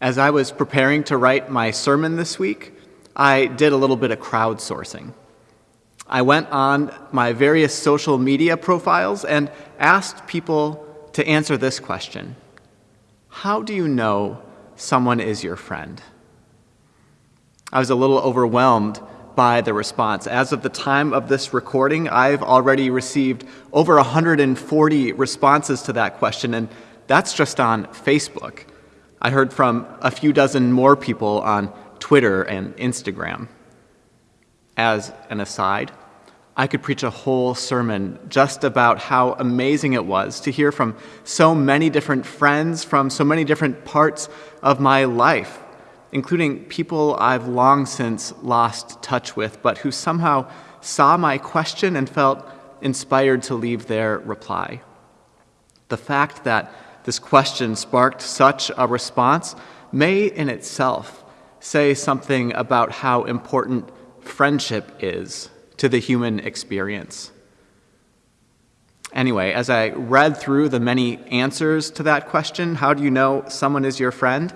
As I was preparing to write my sermon this week, I did a little bit of crowdsourcing. I went on my various social media profiles and asked people to answer this question How do you know someone is your friend? I was a little overwhelmed by the response. As of the time of this recording, I've already received over 140 responses to that question, and that's just on Facebook. I heard from a few dozen more people on Twitter and Instagram. As an aside, I could preach a whole sermon just about how amazing it was to hear from so many different friends from so many different parts of my life, including people I've long since lost touch with, but who somehow saw my question and felt inspired to leave their reply. The fact that this question sparked such a response may in itself say something about how important friendship is to the human experience. Anyway, as I read through the many answers to that question, how do you know someone is your friend?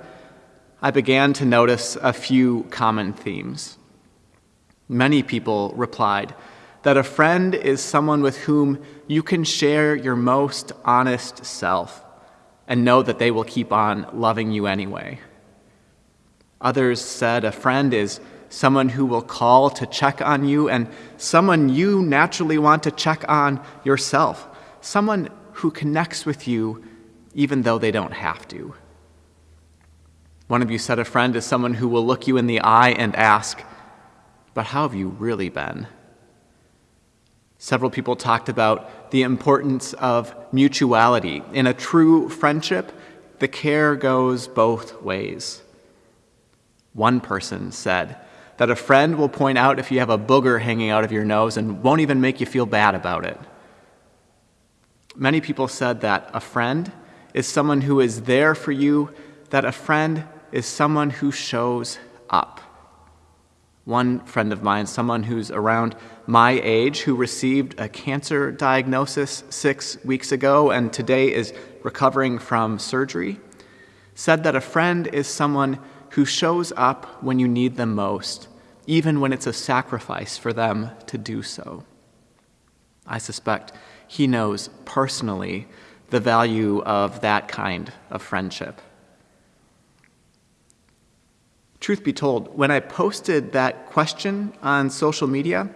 I began to notice a few common themes. Many people replied that a friend is someone with whom you can share your most honest self and know that they will keep on loving you anyway. Others said a friend is someone who will call to check on you and someone you naturally want to check on yourself, someone who connects with you even though they don't have to. One of you said a friend is someone who will look you in the eye and ask, But how have you really been? Several people talked about the importance of mutuality. In a true friendship, the care goes both ways. One person said that a friend will point out if you have a booger hanging out of your nose and won't even make you feel bad about it. Many people said that a friend is someone who is there for you, that a friend is someone who shows up. One friend of mine, someone who's around my age, who received a cancer diagnosis six weeks ago and today is recovering from surgery, said that a friend is someone who shows up when you need them most, even when it's a sacrifice for them to do so. I suspect he knows personally the value of that kind of friendship. Truth be told, when I posted that question on social media,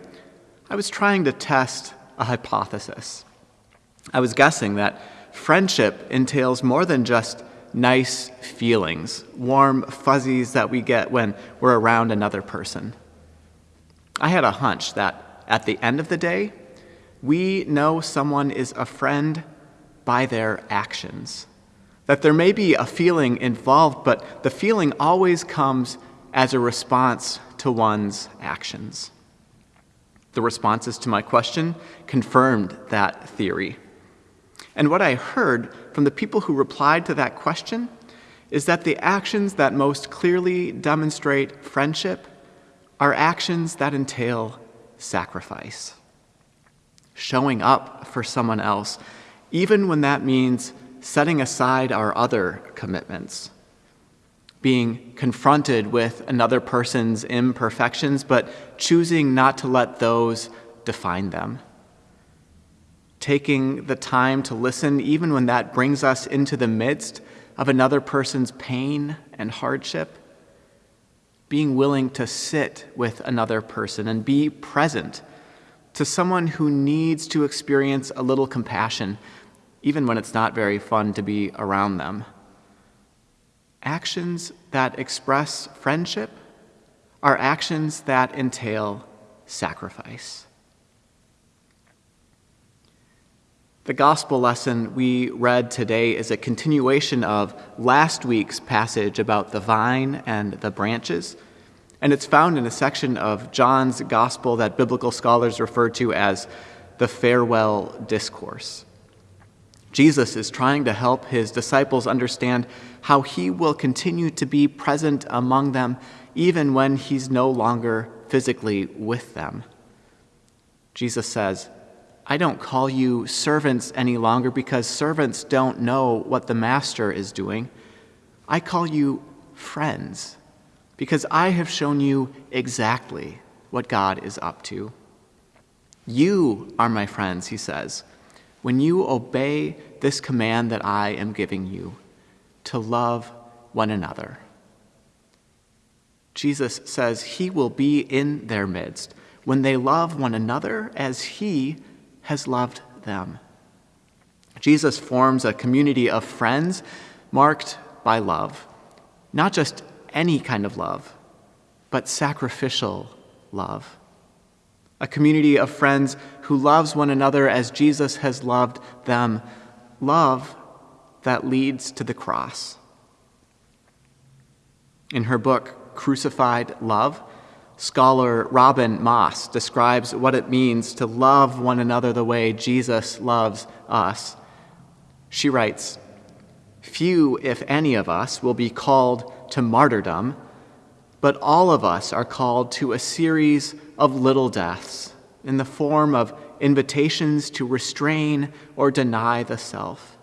I was trying to test a hypothesis. I was guessing that friendship entails more than just nice feelings, warm fuzzies that we get when we're around another person. I had a hunch that at the end of the day, we know someone is a friend by their actions. That there may be a feeling involved, but the feeling always comes as a response to one's actions. The responses to my question confirmed that theory. And what I heard from the people who replied to that question is that the actions that most clearly demonstrate friendship are actions that entail sacrifice. Showing up for someone else, even when that means setting aside our other commitments. Being confronted with another person's imperfections, but choosing not to let those define them. Taking the time to listen, even when that brings us into the midst of another person's pain and hardship. Being willing to sit with another person and be present to someone who needs to experience a little compassion even when it's not very fun to be around them. Actions that express friendship are actions that entail sacrifice. The gospel lesson we read today is a continuation of last week's passage about the vine and the branches, and it's found in a section of John's gospel that biblical scholars refer to as the farewell discourse. Jesus is trying to help his disciples understand how he will continue to be present among them even when he's no longer physically with them. Jesus says, I don't call you servants any longer because servants don't know what the master is doing. I call you friends because I have shown you exactly what God is up to. You are my friends, he says, when you obey this command that I am giving you to love one another. Jesus says he will be in their midst when they love one another as he has loved them. Jesus forms a community of friends marked by love, not just any kind of love, but sacrificial love. A community of friends who loves one another as Jesus has loved them, love that leads to the cross. In her book, Crucified Love, scholar Robin Moss describes what it means to love one another the way Jesus loves us. She writes Few, if any of us, will be called to martyrdom, but all of us are called to a series of little deaths in the form of invitations to restrain or deny the self.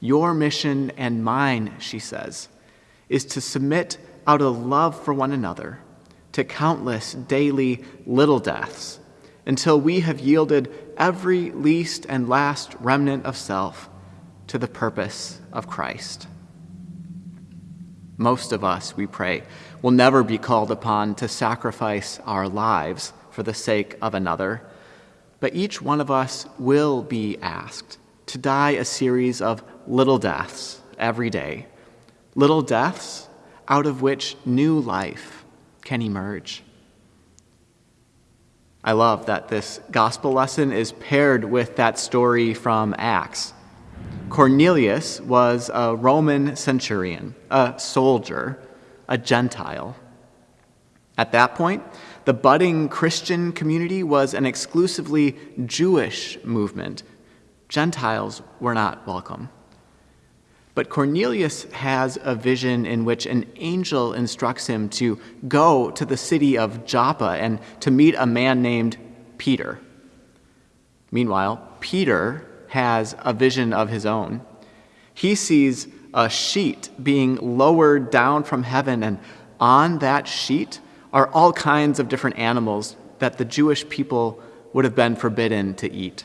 Your mission and mine, she says, is to submit out of love for one another to countless daily little deaths until we have yielded every least and last remnant of self to the purpose of Christ. Most of us, we pray, will never be called upon to sacrifice our lives for the sake of another, but each one of us will be asked to die a series of little deaths every day, little deaths out of which new life can emerge. I love that this gospel lesson is paired with that story from Acts. Cornelius was a Roman centurion, a soldier, a Gentile. At that point, the budding Christian community was an exclusively Jewish movement. Gentiles were not welcome. But Cornelius has a vision in which an angel instructs him to go to the city of Joppa and to meet a man named Peter. Meanwhile, Peter has a vision of his own. He sees a sheet being lowered down from heaven, and on that sheet are all kinds of different animals that the Jewish people would have been forbidden to eat.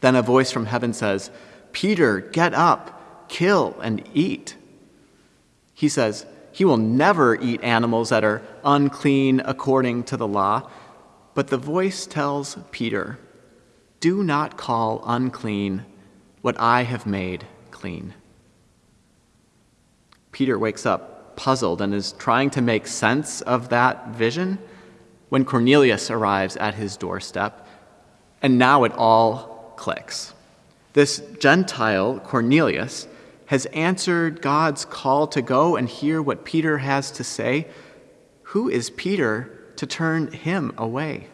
Then a voice from heaven says, Peter, get up, kill, and eat. He says, he will never eat animals that are unclean according to the law. But the voice tells Peter, do not call unclean what I have made clean. Peter wakes up puzzled and is trying to make sense of that vision when Cornelius arrives at his doorstep, and now it all clicks. This Gentile, Cornelius, has answered God's call to go and hear what Peter has to say. Who is Peter to turn him away?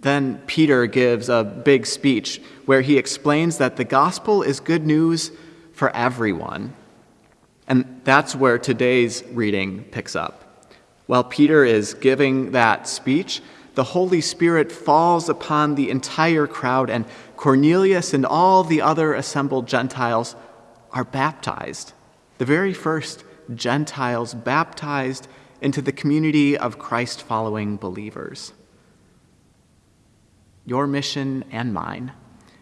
Then Peter gives a big speech where he explains that the gospel is good news for everyone. And that's where today's reading picks up. While Peter is giving that speech, the Holy Spirit falls upon the entire crowd, and Cornelius and all the other assembled Gentiles are baptized. The very first Gentiles baptized into the community of Christ following believers your mission and mine,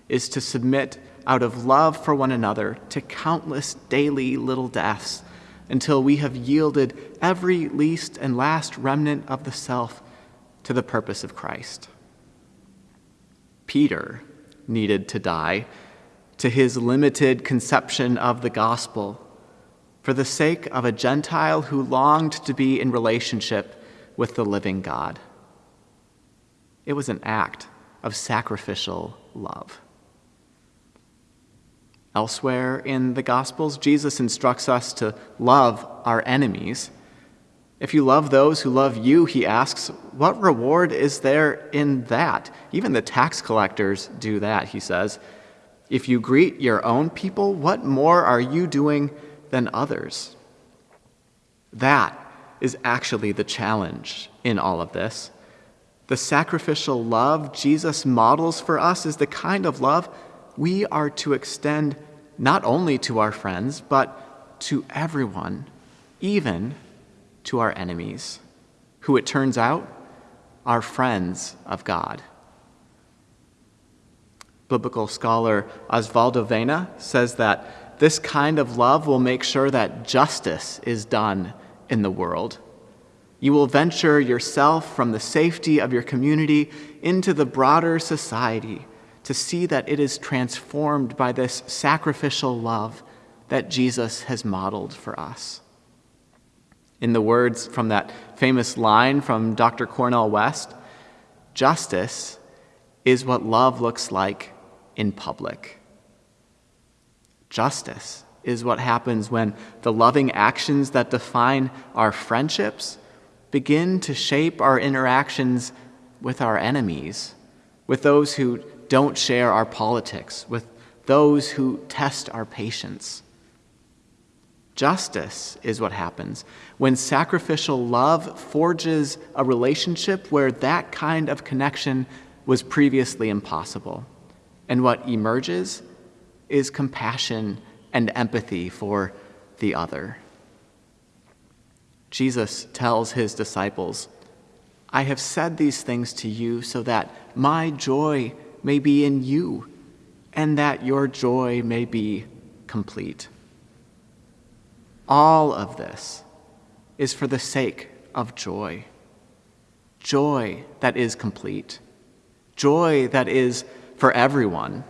is to submit out of love for one another to countless daily little deaths until we have yielded every least and last remnant of the self to the purpose of Christ. Peter needed to die to his limited conception of the gospel for the sake of a Gentile who longed to be in relationship with the living God. It was an act of sacrificial love. Elsewhere in the Gospels, Jesus instructs us to love our enemies. If you love those who love you, he asks, what reward is there in that? Even the tax collectors do that, he says. If you greet your own people, what more are you doing than others? That is actually the challenge in all of this. The sacrificial love Jesus models for us is the kind of love we are to extend not only to our friends, but to everyone, even to our enemies, who it turns out are friends of God. Biblical scholar Osvaldo Vena says that this kind of love will make sure that justice is done in the world. You will venture yourself from the safety of your community into the broader society to see that it is transformed by this sacrificial love that Jesus has modeled for us. In the words from that famous line from Dr. Cornel West, justice is what love looks like in public. Justice is what happens when the loving actions that define our friendships begin to shape our interactions with our enemies, with those who don't share our politics, with those who test our patience. Justice is what happens when sacrificial love forges a relationship where that kind of connection was previously impossible. And what emerges is compassion and empathy for the other. Jesus tells his disciples, I have said these things to you so that my joy may be in you and that your joy may be complete. All of this is for the sake of joy. Joy that is complete. Joy that is for everyone,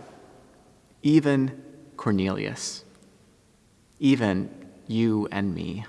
even Cornelius, even you and me.